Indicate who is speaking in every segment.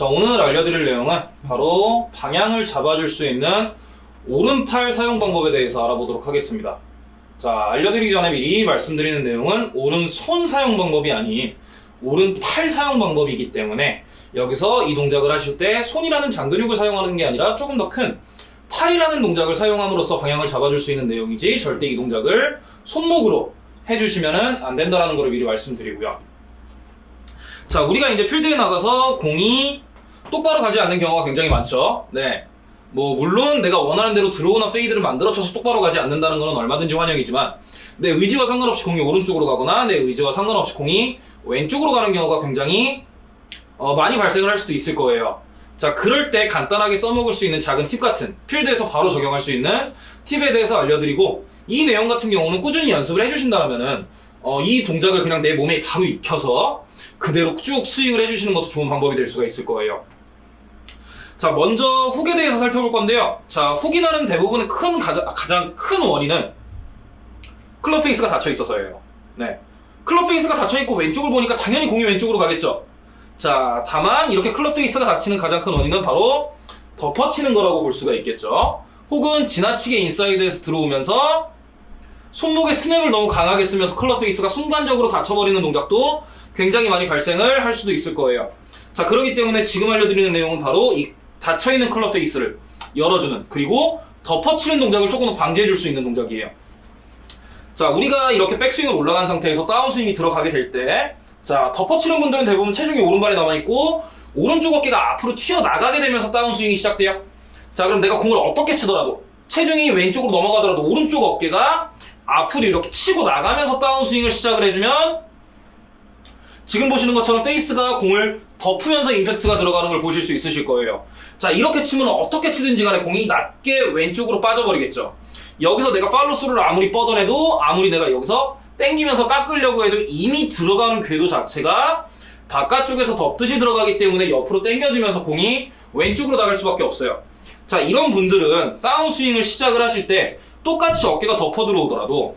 Speaker 1: 자, 오늘 알려드릴 내용은 바로 방향을 잡아줄 수 있는 오른팔 사용 방법에 대해서 알아보도록 하겠습니다. 자, 알려드리기 전에 미리 말씀드리는 내용은 오른손 사용 방법이 아닌 오른팔 사용 방법이기 때문에 여기서 이 동작을 하실 때 손이라는 장근육을 사용하는 게 아니라 조금 더 큰 팔이라는 동작을 사용함으로써 방향을 잡아줄 수 있는 내용이지 절대 이 동작을 손목으로 해주시면 안 된다는 걸 미리 말씀드리고요. 자, 우리가 이제 필드에 나가서 공이 똑바로 가지 않는 경우가 굉장히 많죠. 네. 뭐, 물론 내가 원하는 대로 draw나 fade를 만들어쳐서 똑바로 가지 않는다는 것은 얼마든지 환영이지만, 내 의지와 상관없이 공이 오른쪽으로 가거나, 내 의지와 상관없이 공이 왼쪽으로 가는 경우가 굉장히, 어, 많이 발생을 할 수도 있을 거예요. 자, 그럴 때 간단하게 써먹을 수 있는 작은 팁 같은, 필드에서 바로 적용할 수 있는 팁에 대해서 알려드리고, 이 내용 같은 경우는 꾸준히 연습을 해주신다면은, 어, 이 동작을 그냥 내 몸에 바로 익혀서, 그대로 쭉 스윙을 해주시는 것도 좋은 방법이 될 수가 있을 거예요. 자, 먼저 훅에 대해서 살펴볼 건데요. 자, 훅이 나는 대부분의 큰, 가장, 가장 큰 원인은 club face가 닫혀 있어서예요. 네. club face가 닫혀 있고 왼쪽을 보니까 당연히 공이 왼쪽으로 가겠죠. 자, 다만 이렇게 club face가 닫히는 가장 큰 원인은 바로 덮어치는 거라고 볼 수가 있겠죠. 혹은 지나치게 인사이드에서 들어오면서 손목에 스냅을 너무 강하게 쓰면서 클럽 페이스가 순간적으로 닫혀버리는 동작도 굉장히 많이 발생을 할 수도 있을 거예요. 자, 그렇기 때문에 지금 알려드리는 내용은 바로 이 닫혀있는 클럽 페이스를 열어주는 그리고 덮어치는 동작을 조금 더 방지해줄 수 있는 동작이에요. 자, 우리가 이렇게 백스윙을 올라간 상태에서 다운스윙이 들어가게 될 때, 자, 덮어치는 분들은 대부분 체중이 오른발에 남아있고, 오른쪽 어깨가 앞으로 튀어나가게 되면서 다운스윙이 시작돼요. 자, 그럼 내가 공을 어떻게 치더라도, 체중이 왼쪽으로 넘어가더라도 오른쪽 어깨가 앞으로 이렇게 치고 나가면서 다운스윙을 시작을 해주면, 지금 보시는 것처럼 페이스가 공을 덮으면서 임팩트가 들어가는 걸 보실 수 있으실 거예요. 자, 이렇게 치면 어떻게 치든지 간에 공이 낮게 왼쪽으로 빠져버리겠죠. 여기서 내가 팔로스루를 아무리 뻗어내도 아무리 내가 여기서 땡기면서 깎으려고 해도 이미 들어가는 궤도 자체가 바깥쪽에서 덮듯이 들어가기 때문에 옆으로 땡겨지면서 공이 왼쪽으로 나갈 수밖에 없어요. 자, 이런 분들은 다운스윙을 시작을 하실 때 똑같이 어깨가 덮어 들어오더라도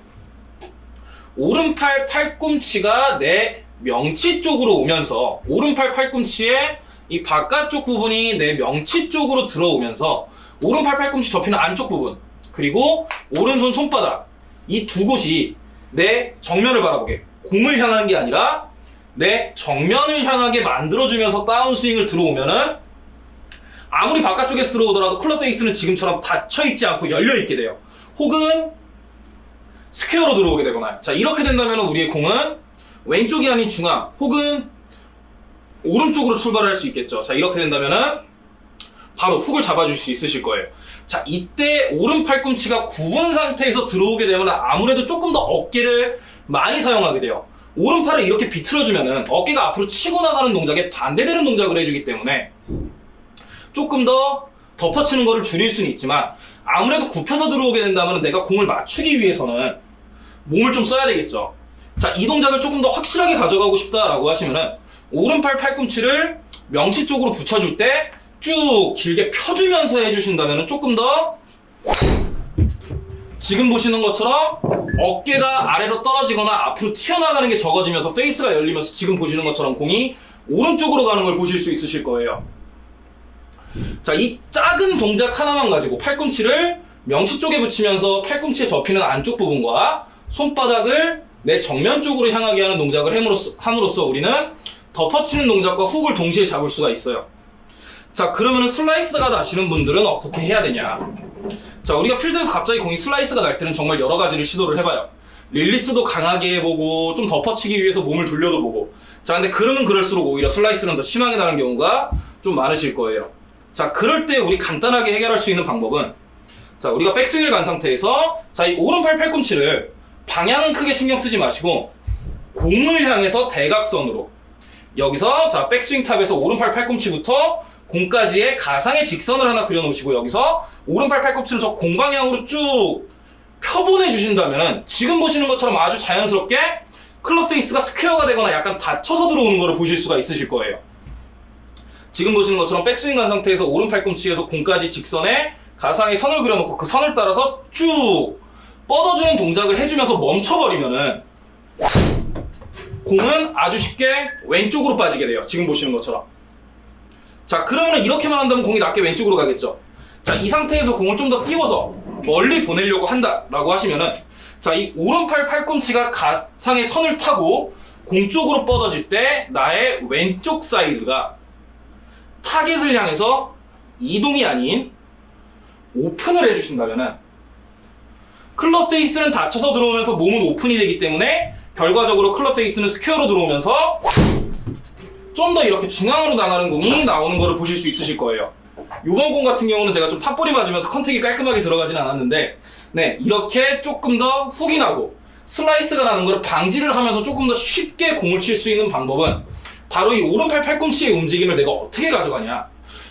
Speaker 1: 오른팔 팔꿈치가 내 명치 쪽으로 오면서 오른팔 팔꿈치에 이 바깥쪽 부분이 내 명치 쪽으로 들어오면서 오른팔 팔꿈치 접히는 안쪽 부분 그리고 오른손 손바닥 이 두 곳이 내 정면을 바라보게 공을 향하는 게 아니라 내 정면을 향하게 만들어주면서 다운스윙을 들어오면은 아무리 바깥쪽에서 들어오더라도 클럽 페이스는 지금처럼 닫혀있지 않고 열려있게 돼요. 혹은 스퀘어로 들어오게 되거나 자 이렇게 된다면 우리의 공은 왼쪽이 아닌 중앙 혹은 오른쪽으로 출발을 할수 있겠죠. 자 이렇게 된다면은 바로 훅을 잡아줄 수 있으실 거예요. 자 이때 오른 팔꿈치가 굽은 상태에서 들어오게 되면 아무래도 조금 더 어깨를 많이 사용하게 돼요. 오른팔을 이렇게 비틀어주면은 어깨가 앞으로 치고 나가는 동작에 반대되는 동작을 해주기 때문에 조금 더 덮어치는 거를 줄일 수는 있지만 아무래도 굽혀서 들어오게 된다면 내가 공을 맞추기 위해서는 몸을 좀 써야 되겠죠. 자, 이 동작을 조금 더 확실하게 가져가고 싶다라고 하시면은 오른팔 팔꿈치를 명치 쪽으로 붙여줄 때 쭉 길게 펴주면서 해주신다면 조금 더 지금 보시는 것처럼 어깨가 아래로 떨어지거나 앞으로 튀어나가는 게 적어지면서 페이스가 열리면서 지금 보시는 것처럼 공이 오른쪽으로 가는 걸 보실 수 있으실 거예요. 자, 이 작은 동작 하나만 가지고 팔꿈치를 명치 쪽에 붙이면서 팔꿈치에 접히는 안쪽 부분과 손바닥을 내 정면 쪽으로 향하게 하는 동작을 함으로써, 함으로써 우리는 덮어치는 동작과 훅을 동시에 잡을 수가 있어요. 자, 그러면은 슬라이스가 나시는 분들은 어떻게 해야 되냐? 자, 우리가 필드에서 갑자기 공이 슬라이스가 날 때는 정말 여러 가지를 시도를 해봐요. 릴리스도 강하게 해보고, 좀 덮어치기 위해서 몸을 돌려도 보고. 자, 근데 그러면 그럴수록 오히려 슬라이스는 더 심하게 나는 경우가 좀 많으실 거예요. 자, 그럴 때 우리 간단하게 해결할 수 있는 방법은, 자, 우리가 백스윙을 간 상태에서, 자, 이 오른팔 팔꿈치를 방향은 크게 신경 쓰지 마시고, 공을 향해서 대각선으로, 여기서, 자, 백스윙 탑에서 오른팔 팔꿈치부터 공까지의 가상의 직선을 하나 그려놓으시고 여기서 오른팔 팔꿈치를 저 공방향으로 쭉 펴보내 주신다면 지금 보시는 것처럼 아주 자연스럽게 클럽 페이스가 스퀘어가 되거나 약간 닫혀서 들어오는 것을 보실 수가 있으실 거예요. 지금 보시는 것처럼 백스윙 간 상태에서 오른 팔꿈치에서 공까지 직선에 가상의 선을 그려놓고 그 선을 따라서 쭉 뻗어주는 동작을 해주면서 멈춰버리면은 공은 아주 쉽게 왼쪽으로 빠지게 돼요. 지금 보시는 것처럼. 자, 그러면 이렇게만 한다면 공이 낮게 왼쪽으로 가겠죠. 자, 이 상태에서 공을 좀 더 띄워서 멀리 보내려고 한다라고 하시면은 자, 이 오른팔 팔꿈치가 가상의 선을 타고 공 쪽으로 뻗어질 때 나의 왼쪽 사이드가 타겟을 향해서 이동이 아닌 오픈을 해주신다면은 클럽 페이스는 닫혀서 들어오면서 몸은 오픈이 되기 때문에 결과적으로 클럽 페이스는 스퀘어로 들어오면서 좀 더 이렇게 중앙으로 나가는 공이 나오는 거를 보실 수 있으실 거예요. 요번 공 같은 경우는 제가 좀 탑볼이 맞으면서 contact이 깔끔하게 들어가진 않았는데 네 이렇게 조금 더 훅이 나고 슬라이스가 나는 걸 방지를 하면서 조금 더 쉽게 공을 칠 수 있는 방법은 바로 이 오른팔 팔꿈치의 움직임을 내가 어떻게 가져가냐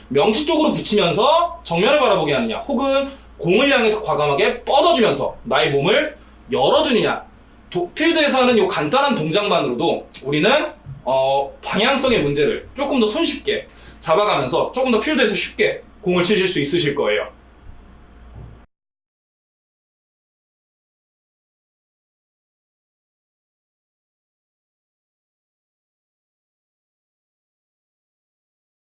Speaker 1: 명치 쪽으로 붙이면서 정면을 바라보게 하느냐 혹은 공을 향해서 과감하게 뻗어주면서 나의 몸을 열어주느냐 도- 필드에서 하는 이 간단한 동작만으로도 우리는 어, 방향성의 문제를 조금 더 손쉽게 잡아가면서 조금 더 필드에서 쉽게 공을 치실 수 있으실 거예요.